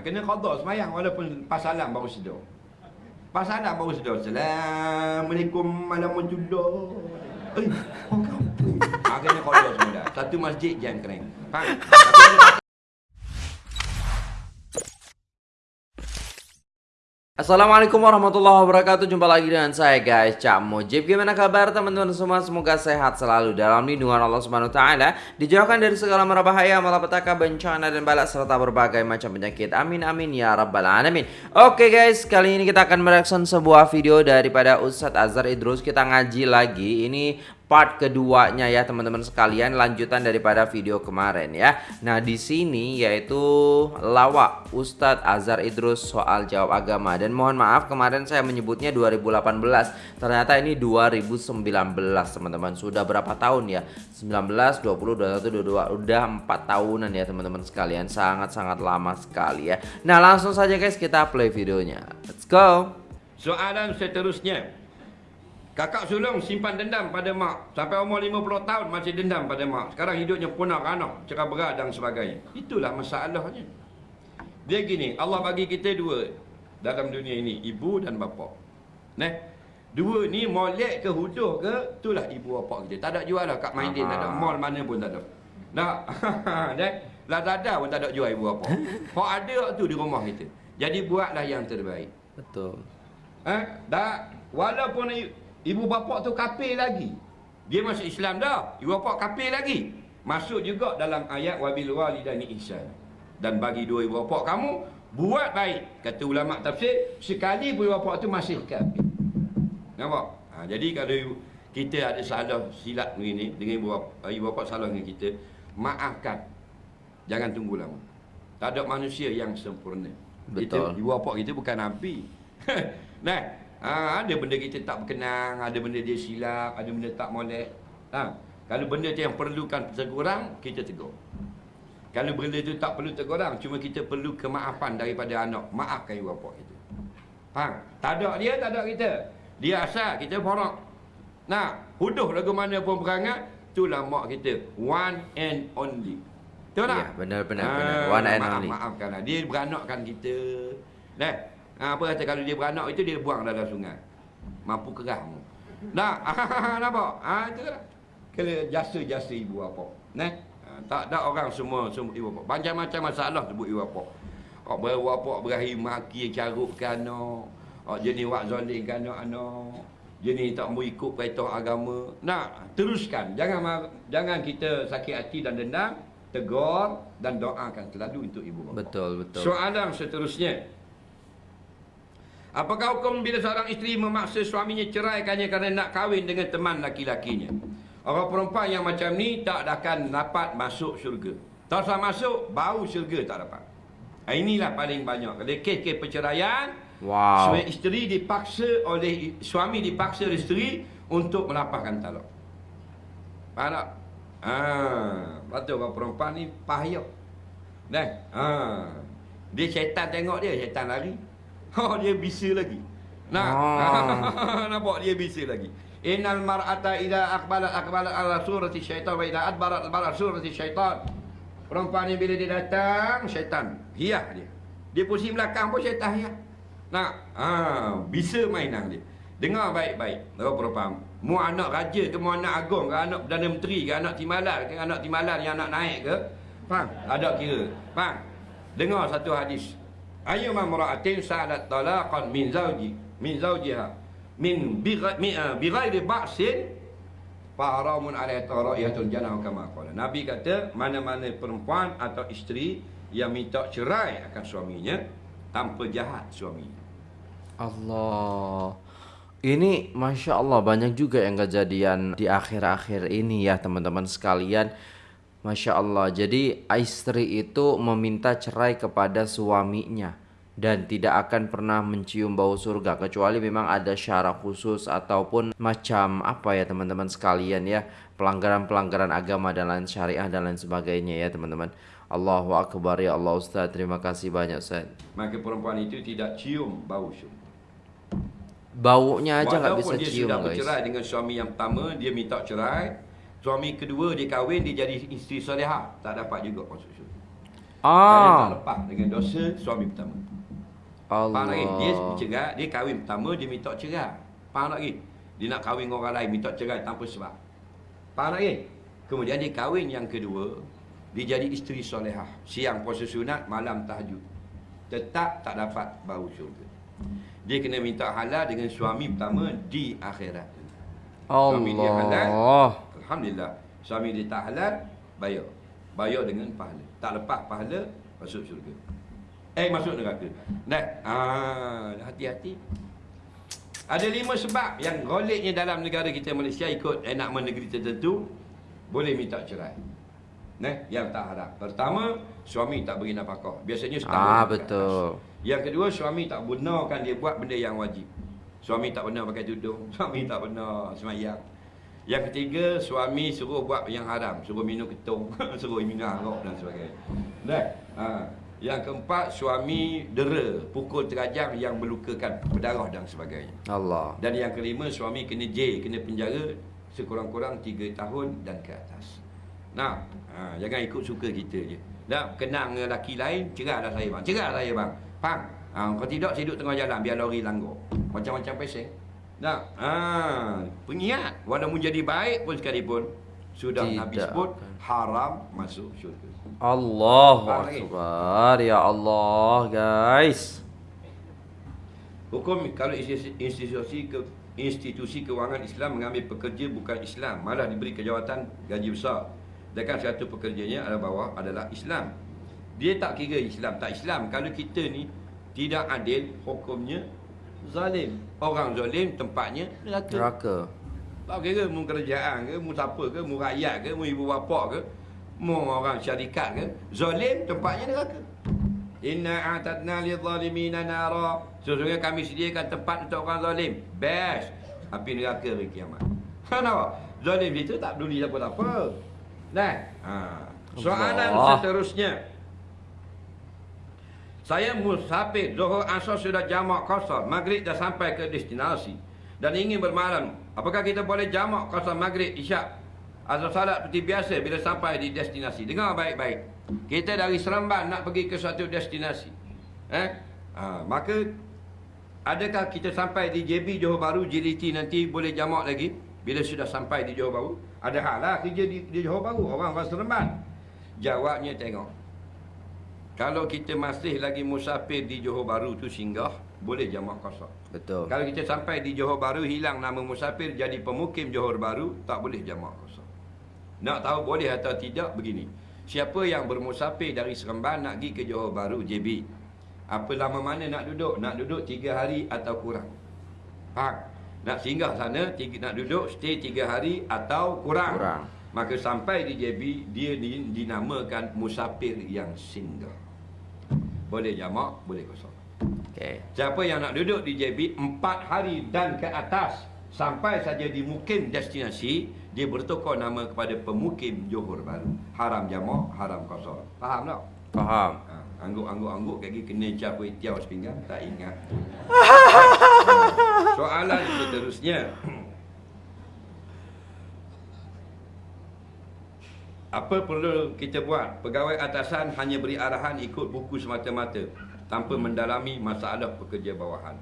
Ha, kena qada semayang walaupun pasalan baru sedar. Pasalan baru sedar. Assalamualaikum warahmatullahi Eh, orang kampung. Ha, kena qada semua dah. Satu masjid jangan kering. Faham? Tapi Assalamualaikum warahmatullahi wabarakatuh. Jumpa lagi dengan saya guys Cak Mujib. Gimana kabar teman-teman semua? Semoga sehat selalu Dalam lindungan Allah Subhanahu Taala. Dijauhkan dari segala merabahaya Malapetaka bencana dan balak Serta berbagai macam penyakit. Amin amin ya rabbal alamin. Oke guys Kali ini kita akan mereaction sebuah video Daripada Ustadz Azhar Idrus. Kita ngaji lagi. Ini part keduanya ya teman-teman sekalian lanjutan daripada video kemarin ya. Nah, di sini yaitu lawak Ustadz Azhar Idrus soal jawab agama dan mohon maaf kemarin saya menyebutnya 2018. Ternyata ini 2019 teman-teman. Sudah berapa tahun ya? 19, 20, 21, 22 udah 4 tahunan ya teman-teman sekalian. Sangat-sangat lama sekali ya. Nah, langsung saja guys kita play videonya. Let's go. Soalan seterusnya. Kakak sulung simpan dendam pada mak. Sampai umur 50 tahun masih dendam pada mak. Sekarang hidupnya punah anak Cerai berat dan sebagainya. Itulah masalahnya. Dia gini Allah bagi kita dua Dalam dunia ini Ibu dan bapa. Nah, Dua ni molek ke huduh ke Itulah ibu bapa kita. Tak ada jual lah kat Maidin Tak ada. Mall mana pun tak ada. Nak? Nah, Lazada pun tak ada jual ibu bapa. Kau ada tu di rumah kita. Jadi buatlah yang terbaik. Betul. Eh, dah walaupun Ibu bapa tu kafir lagi. Dia masuk Islam dah. Ibu bapa kafir lagi. Masuk juga dalam ayat wabil walidani ihsan. Dan bagi dua ibu bapa kamu buat baik. Kata ulama tafsir, sekali ibu bapa tu masih kafir. Nampak? Ha, jadi kalau kita ada salah silap begini dengan ibu bapa, ibu bapa salah dengan kita, maafkan. Jangan tunggu lama. Tak ada manusia yang sempurna. Betul. Kita, ibu bapa kita bukan nabi. nah, Ha, ada benda kita tak berkenang, ada benda dia silap, ada benda tak molek. Ha, kalau benda tu yang perlukan teguran, kita tegur. Kalau benda tu tak perlu teguran, cuma kita perlu kemaafan daripada anak. Maafkan ibu bapa kita. Faham? Tak ada dia, tak ada kita. Dia asal, kita borak. Nah, huduh lagu mana pun berangat, itulah mak kita. One and only. Betul tak? Ya, benar benar Ha, benar. One and maaf, only. Maafkanlah. Dia beranakkan kita. Dah. Ha, apa kata kalau dia beranak itu dia buang dalam sungai. Mampu kerah mu. Nak? Nampak? Ha, itu lah. Kena jasa-jasa ibu bapa. Nah. Ha, tak ada orang semua semua ibu bapa. Macam-macam masalah sebut ibu bapa. Kau baru bapa berakhir maki carut ke anak. Oh, jenis wak zalim ke anak anak. Jenis tak mau ikut perintah agama. Nak, teruskan. Jangan jangan kita sakit hati dan dendam. Tegur dan doakan selalu untuk ibu bapa. Betul betul. Soalan seterusnya. Apakah hukum bila seorang isteri memaksa suaminya ceraikannya kerana nak kahwin dengan teman laki-lakinya? Orang perempuan yang macam ni tak akan dapat masuk syurga. Tak usah masuk, bau syurga tak dapat. Ha, inilah paling banyak. Kalau kes-kes perceraian, Wow. suami isteri dipaksa oleh suami dipaksa oleh isteri untuk melapaskan talak. Faham tak? Ha, betul orang perempuan ni payah. Dah. Ha. Dia syaitan tengok dia, syaitan lari. Ha, dia bisa lagi. Nah, Ah. nampak dia bisa lagi. Innal mar'ata idza aqbalat aqbalat ala surati syaitan wa idza adbarat adbarat surati syaitan. Perempuan ni bila dia datang, syaitan hias dia. Dia pusing belakang pun syaitan hias. Nak, ha, bisa mainan dia. Dengar baik-baik. Orang perempuan. Mu anak raja ke mu anak agung ke anak Perdana Menteri ke anak Timbalan ke anak Timbalan yang nak naik ke? Faham? Ada kira. Faham? Dengar satu hadis. Ayu mamra'atin sa'alat talaqan min zawji min zawjiha min bighairi ba'sin fa haramun 'alaiha tara'iyatul jannah kama qala. Nabi kata mana-mana perempuan atau isteri yang minta cerai akan suaminya tanpa jahat suaminya. Allah. Ini Masya Allah banyak juga yang kejadian di akhir-akhir ini ya teman-teman sekalian. Masya Allah. Jadi istri itu meminta cerai kepada suaminya. Dan tidak akan pernah mencium bau surga. Kecuali memang ada syarat khusus ataupun macam apa ya teman-teman sekalian ya. Pelanggaran-pelanggaran agama dan lain syariah dan lain sebagainya ya teman-teman. Allahu Akbar ya Allah Ustaz. Terima kasih banyak Ustaz. Maka perempuan itu tidak cium bau syurga. Baunya aja nggak bisa dia cium sudah guys. bercerai dengan suami yang pertama, dia minta cerai. Suami kedua dia kahwin, dia jadi isteri solehah. Tak dapat juga masuk syurga. Kerana tak Ah. lepas dengan dosa suami pertama. Faham tak lagi? Dia Allah. cerai, dia kahwin pertama, dia minta cerai. Faham lagi? Dia nak kahwin dengan orang lain, minta cerai tanpa sebab. Faham lagi? Kemudian dia kahwin yang kedua, dia jadi isteri solehah. Siang puasa sunat, malam tahajud. Tetap tak dapat bau syurga. Dia kena minta halal dengan suami pertama di akhirat. Suami dia halal. Alhamdulillah. Suami dia tak halal, bayar. Bayar dengan pahala. Tak lepas pahala, masuk syurga. Eh, masuk neraka. Dah. Ah, hati-hati. Ada lima sebab yang goleknya dalam negara kita Malaysia ikut enakmen negeri tertentu boleh minta cerai. Nah, yang tak harap. Pertama, suami tak beri nafkah. Biasanya setahun. Ah, betul. atas. Yang kedua, suami tak benarkan dia buat benda yang wajib. Suami tak benar pakai tudung, suami tak benar semayang. Yang ketiga, suami suruh buat yang haram, suruh minum ketung, suruh minum arak dan sebagainya. Dah. Ha. Yang keempat, suami dera, pukul terajang yang melukakan berdarah dan sebagainya. Allah. Dan yang kelima, suami kena jail, kena penjara sekurang-kurang 3 tahun dan ke atas. Nah, ha, jangan ikut suka kita je. Dah kenang dengan lelaki lain, cerah dah saya bang. Cerah saya bang. Faham? Ha, kalau tidak, saya duduk tengah jalan biar lori langgar. Macam-macam peseng. Nah, ha, pengingat. Walaupun jadi baik pun sekalipun, sudah Nabi Tidak sebut, akan. haram masuk syurga. Allahu Faham lagi? Akbar. Ya Allah, guys. Hukum kalau institusi, ke institusi kewangan Islam mengambil pekerja bukan Islam malah diberi kejawatan gaji besar. Sedangkan satu pekerjanya adalah bawah adalah Islam. Dia tak kira Islam tak Islam. Kalau kita ni tidak adil, hukumnya zalim. Orang zalim tempatnya neraka. Neraka. Tak kira mu kerajaan ke, mu siapa ke, mu rakyat ke, mu ibu bapa ke, mu orang syarikat ke, zalim tempatnya neraka. Inna a'tadna lidh-dhalimina nara. Sesungguhnya kami sediakan tempat untuk orang zalim. Best. Api neraka hari kiamat. Kenapa? Zalim itu tak peduli siapa-siapa. Nah, ha. Soalan Allah. seterusnya. Saya musafir, Zuhur Asar sudah jamak kosar, Maghrib dah sampai ke destinasi dan ingin bermalam. Apakah kita boleh jamak kosar Maghrib Isyak? Azal salat seperti biasa bila sampai di destinasi. Dengar baik-baik. Kita dari Seremban nak pergi ke suatu destinasi. Eh? Ha, maka adakah kita sampai di JB Johor Bahru JDT nanti boleh jamak lagi bila sudah sampai di Johor Bahru? Ada hal lah kerja di, di Johor Bahru orang-orang Seremban. Jawabnya tengok. Kalau kita masih lagi musafir di Johor Bahru tu singgah, boleh jamak kosong. Betul. Kalau kita sampai di Johor Bahru hilang nama musafir jadi pemukim Johor Bahru, tak boleh jamak kosong. Nak tahu boleh atau tidak begini. Siapa yang bermusafir dari Seremban nak pergi ke Johor Bahru JB? Apa lama mana nak duduk? Nak duduk tiga hari atau kurang? Faham? Nak singgah sana, tiga, nak duduk stay tiga hari atau kurang? Kurang. Maka sampai di JB, dia di- dinamakan musafir yang singgah. Boleh jamak, boleh kosong. Okey. Siapa yang nak duduk di JB empat hari dan ke atas sampai saja di mukim destinasi, dia bertukar nama kepada pemukim Johor Bahru. Haram jamak, haram kosong. Faham tak? Faham. Ha, angguk-angguk-angguk kaki kena cap kuih tiaw sepinggan, tak ingat. Soalan seterusnya. Apa perlu kita buat? Pegawai atasan hanya beri arahan ikut buku semata-mata tanpa mendalami masalah pekerja bawahan.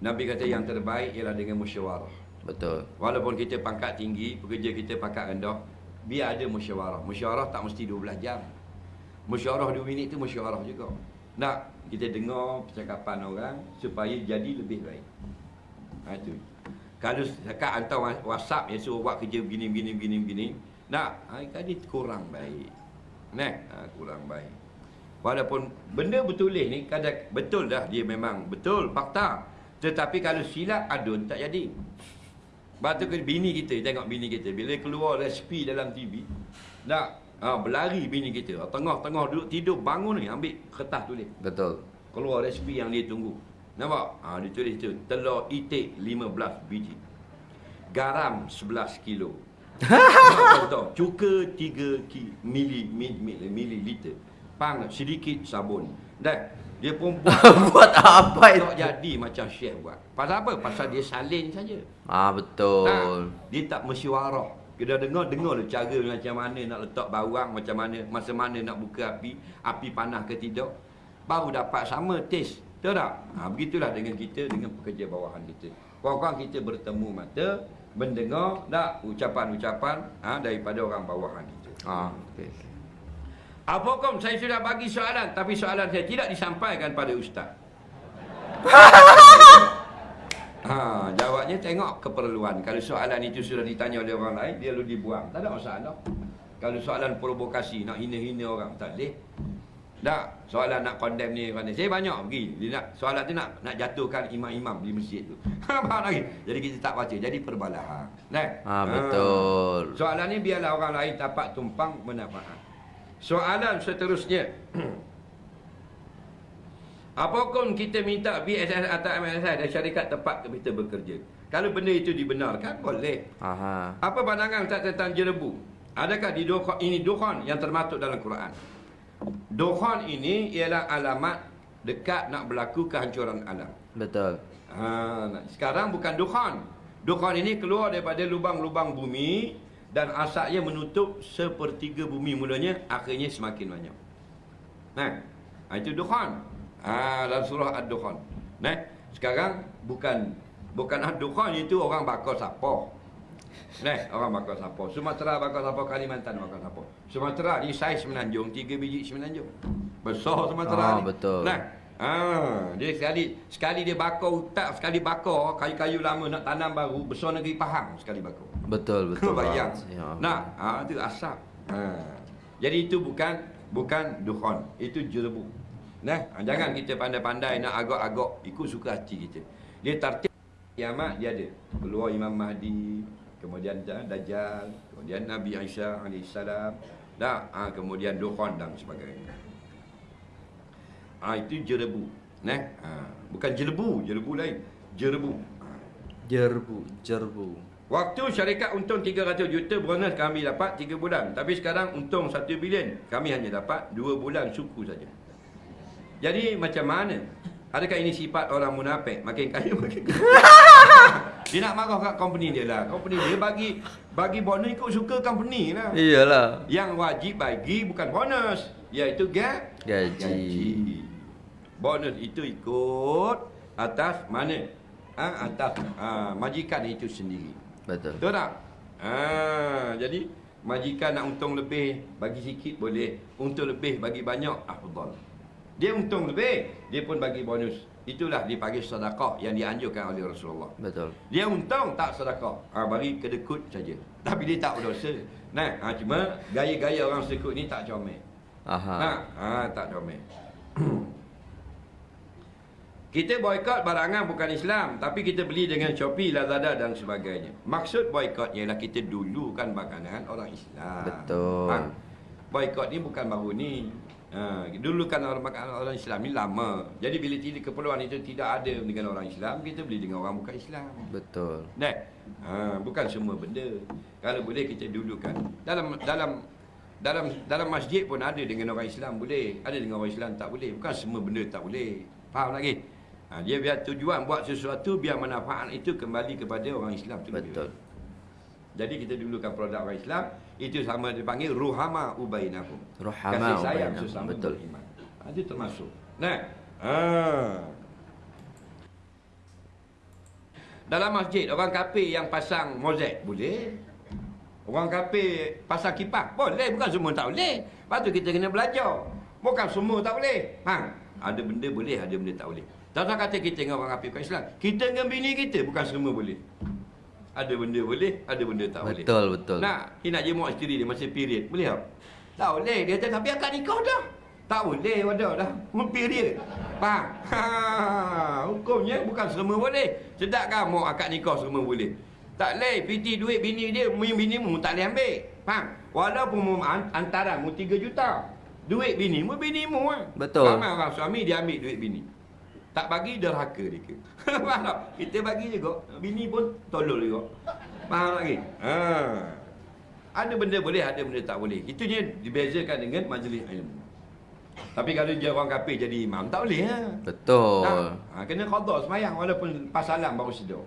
Nabi kata yang terbaik ialah dengan musyawarah. Betul. Walaupun kita pangkat tinggi, pekerja kita pangkat rendah, biar ada musyawarah. Musyawarah tak mesti 12 jam. Musyawarah 2 minit tu musyawarah juga. Nak kita dengar percakapan orang supaya jadi lebih baik. Ha itu. Kalau cakap hantar WhatsApp yang suruh buat kerja begini begini begini begini, nak ha, tadi kurang baik. Nah, ha, kurang baik. Walaupun benda bertulis ni kadang betul dah dia memang betul fakta. Tetapi kalau silap adun tak jadi. Sebab tu bini kita, tengok bini kita. Bila keluar resipi dalam TV, nak ha, berlari bini kita. Tengah-tengah duduk tidur, bangun ni, ambil kertas tulis. Betul. Keluar resipi yang dia tunggu. Nampak? Ha, dia tulis tu. Telur itik 15 biji. Garam 11 kilo. Contoh, cuka 3 ki, mili, mili, mili, mililiter. Pang sedikit sabun. Dan dia pun buat Buat apa itu? tak jadi macam chef buat. Pasal apa? Pasal dia salin saja. Ah betul. Tak, dia tak mesyuarah. Kita dengar, dengar lah cara macam mana nak letak bawang, macam mana, masa mana nak buka api, api panas ke tidak. Baru dapat sama taste. Tahu tak? Ha, begitulah dengan kita, dengan pekerja bawahan kita. Kurang-kurang kita bertemu mata, mendengar tak ucapan-ucapan ha, daripada orang bawahan kita. Ah, okey. okey. Apa hukum saya sudah bagi soalan tapi soalan saya tidak disampaikan pada ustaz. ha, jawabnya tengok keperluan. Kalau soalan itu sudah ditanya oleh orang lain, dia lalu dibuang. Tak ada masalah. Kalau soalan provokasi, nak hina-hina orang, tak boleh. Tak, soalan nak condemn ni condemn. Saya banyak pergi. Dia nak soalan tu nak nak jatuhkan imam-imam di masjid tu. Faham lagi? Jadi kita tak baca. Jadi perbalahan. Nah. Ah, betul. Soalan ni biarlah orang lain dapat tumpang manfaat. Soalan seterusnya. Apa hukum kita minta BSS atau MSS dari syarikat tempat kita bekerja? Kalau benda itu dibenarkan, boleh. Aha. Apa pandangan Ustaz tentang jerebu? Adakah di dukhan, ini dukhan yang termasuk dalam Quran? Dukhan ini ialah alamat dekat nak berlaku kehancuran alam. Betul. Ha, nah, sekarang bukan dukhan. Dukhan ini keluar daripada lubang-lubang bumi dan asapnya menutup sepertiga bumi mulanya, akhirnya semakin banyak. Nah, ha, itu dukhan. Ha, dalam surah Ad-Dukhan. Nah, sekarang bukan bukan Ad-Dukhan itu orang bakar sapoh. Nah, orang bakar sapoh. Sumatera bakar sapoh, Kalimantan bakar sapoh. Sumatera di saiz semenanjung, tiga biji semenanjung. Besar Sumatera Ah, ni. betul. Nah, Ah, dia sekali sekali dia bakar utak, sekali bakar kayu-kayu lama nak tanam baru, besar negeri Pahang sekali bakar. Betul, betul. Bayang. Ya. Nah, ha, itu asap. Ha. Jadi itu bukan bukan dukhon, itu jerebu. Nah, ha, jangan kita pandai-pandai nak agak-agak ikut suka hati kita. Dia tertib kiamat dia ada. Keluar Imam Mahdi, kemudian Dajjal, kemudian Nabi Isa alaihissalam, dah, ha, kemudian dukhon dan sebagainya. Ah ha, itu jerebu. Nah, ha, bukan jelebu, jelebu lain. Jerebu. Ha. Jerbu, jerbu. Waktu syarikat untung 300 juta bonus kami dapat 3 bulan. Tapi sekarang untung 1 bilion. Kami hanya dapat 2 bulan suku saja. Jadi macam mana? Adakah ini sifat orang munafik? Makin kaya makin kaya. dia nak marah kat company dia lah. Company dia bagi bagi bonus ikut suka company lah. Iyalah. Yang wajib bagi bukan bonus. Iaitu ga Gaji. gaji. Bonus itu ikut atas mana? Ha, atas ha, majikan itu sendiri. Betul. Betul tak? Ha, jadi majikan nak untung lebih bagi sikit boleh, untung lebih bagi banyak afdal. Dia untung lebih, dia pun bagi bonus. Itulah dipanggil sedekah yang dianjurkan oleh Rasulullah. Betul. Dia untung tak sedekah. Ha, bagi kedekut saja. Tapi dia tak berdosa. Nah, ha, cuma gaya-gaya orang sekut ni tak comel. Aha. Ha, ha tak comel. kita boykot barangan bukan Islam, tapi kita beli dengan Shopee, Lazada dan sebagainya. Maksud boykot ialah kita dulukan makanan orang Islam. Betul. Ha, boykot ni bukan baru ni. Ha, dulukan orang makanan orang Islam ni lama. Jadi bila tidak keperluan itu tidak ada dengan orang Islam, kita beli dengan orang bukan Islam. Betul. Nah, ha, bukan semua benda. Kalau boleh kita dulukan. Dalam dalam dalam dalam masjid pun ada dengan orang Islam boleh, ada dengan orang Islam tak boleh. Bukan semua benda tak boleh. Faham lagi? Ha, dia biar tujuan buat sesuatu biar manfaat itu kembali kepada orang Islam tu. Betul. Jadi kita dulukan produk orang Islam itu sama dipanggil ruhama ubainakum. Ruhama Kasih sayang ubainakum, sesama betul. beriman. Ha, itu termasuk. Nah. Ha. Dalam masjid orang kafir yang pasang mozaik boleh. Orang kafir pasang kipas boleh, bukan semua tak boleh. Lepas tu kita kena belajar. Bukan semua tak boleh. Ha. Ada benda boleh, ada benda tak boleh. Tak kata kita dengan orang kafir bukan Islam. Kita dengan bini kita bukan semua boleh. Ada benda boleh, ada benda tak boleh. Betul, betul. Nak, dia nak jemuk isteri dia masa period. Boleh tak? Tak boleh. Dia kata, tapi akad nikah dah. Tak boleh, wadah dah. Period. Faham? Ha, hukumnya bukan semua boleh. Sedap kan mau akad nikah semua boleh. Tak boleh. Piti duit bini dia, bini mu tak boleh ambil. Faham? Walaupun mu an- antaran mu 3 juta. Duit bini mu, bini mu kan. Betul. Ramai orang suami dia ambil duit bini. Tak bagi derhaka dia ke. Faham tak? Kita bagi juga. Bini pun tolol juga. Faham lagi? Ha. Ada benda boleh, ada benda tak boleh. Itunya dibezakan dengan majlis ilmu. Tapi kalau dia orang kafir jadi imam, tak boleh ha. Betul. Ha, kena qada semayang walaupun pas salam baru sedar.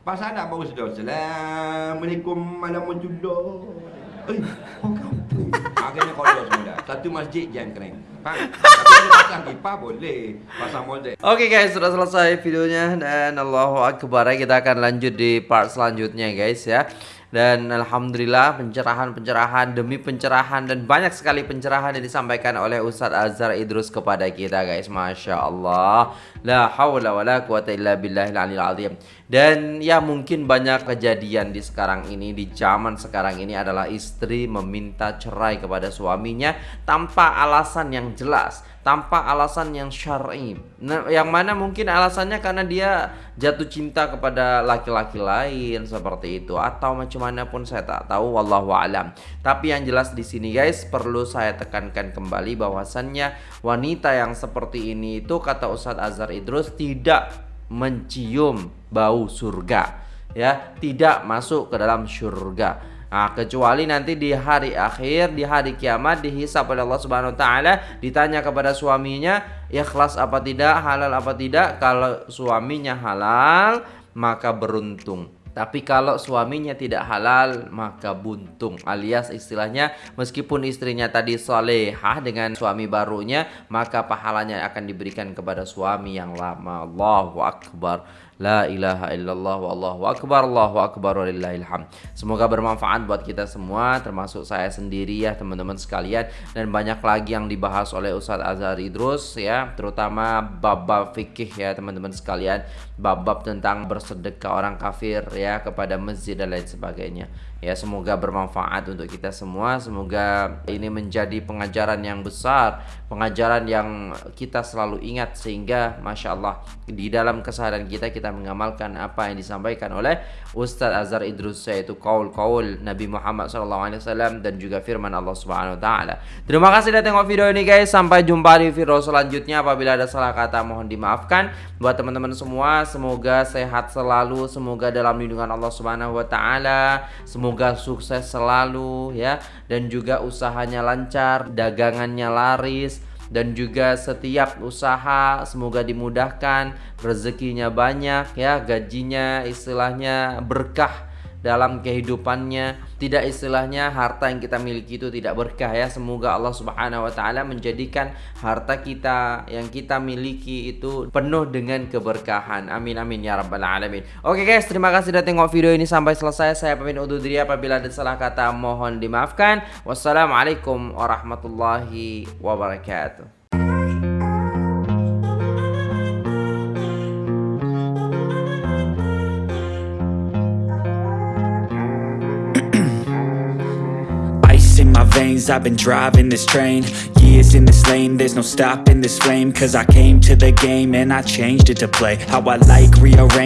Pasal nak baru sudah Assalamualaikum Warahmatullahi Eh, orang kampung Akhirnya kalau semua dah Satu masjid jangan keren Faham? Tapi kalau pasang pipa boleh Pasang model Oke guys, sudah selesai videonya dan Allahu Akbar ya. Kita akan lanjut di part selanjutnya guys ya. Dan Alhamdulillah pencerahan-pencerahan demi pencerahan dan banyak sekali pencerahan yang disampaikan oleh Ustadz Azhar Idrus kepada kita guys. Masya Allah La hawla wa la quwata illa billahil alil azim. Dan ya mungkin banyak kejadian di sekarang ini Di zaman sekarang ini adalah istri meminta cerai kepada suaminya Tanpa alasan yang jelas tanpa alasan yang syar'i. Nah, yang mana mungkin alasannya karena dia jatuh cinta kepada laki-laki lain seperti itu atau macam mana pun saya tak tahu wallahu alam. Tapi yang jelas di sini guys perlu saya tekankan kembali bahwasannya wanita yang seperti ini itu kata Ustadz Azhar Idrus tidak mencium bau surga ya, tidak masuk ke dalam surga. Nah, kecuali nanti di hari akhir, di hari kiamat dihisap oleh Allah Subhanahu taala, ditanya kepada suaminya, ikhlas apa tidak, halal apa tidak. Kalau suaminya halal, maka beruntung. Tapi kalau suaminya tidak halal maka buntung alias istilahnya meskipun istrinya tadi solehah dengan suami barunya maka pahalanya akan diberikan kepada suami yang lama Allahu Akbar La ilaha illallah wallahu akbar Allahu akbar walillahilham Semoga bermanfaat buat kita semua termasuk saya sendiri ya teman-teman sekalian. Dan banyak lagi yang dibahas oleh Ustadz Azhar Idrus ya terutama bab-bab fikih ya teman-teman sekalian. Bab-bab tentang bersedekah orang kafir ya kepada masjid dan lain sebagainya Ya semoga bermanfaat untuk kita semua. Semoga ini menjadi pengajaran yang besar Pengajaran yang kita selalu ingat Sehingga Masya Allah Di dalam keseharian kita kita mengamalkan apa yang disampaikan oleh Ustadz Azhar Idrus Yaitu kaul-kaul Nabi Muhammad SAW Dan juga firman Allah Subhanahu Wa Taala. Terima kasih sudah tengok video ini guys Sampai jumpa di video selanjutnya Apabila ada salah kata mohon dimaafkan Buat teman-teman semua Semoga sehat selalu Semoga dalam lindungan Allah Subhanahu Wa Taala. Semoga sukses selalu ya dan juga usahanya lancar, dagangannya laris dan juga setiap usaha semoga dimudahkan, rezekinya banyak ya, gajinya istilahnya berkah dalam kehidupannya. Tidak istilahnya harta yang kita miliki itu tidak berkah ya. Semoga Allah Subhanahu wa taala menjadikan harta kita yang kita miliki itu penuh dengan keberkahan. Amin amin ya rabbal alamin. Oke guys terima kasih sudah tengok video ini sampai selesai. Saya pamit undur diri. Apabila ada salah kata mohon dimaafkan. Wassalamualaikum warahmatullahi wabarakatuh I've been driving this train. Years in this lane There's no stopping this flame. Cause I came to the game And I changed it to play. How I like rearrange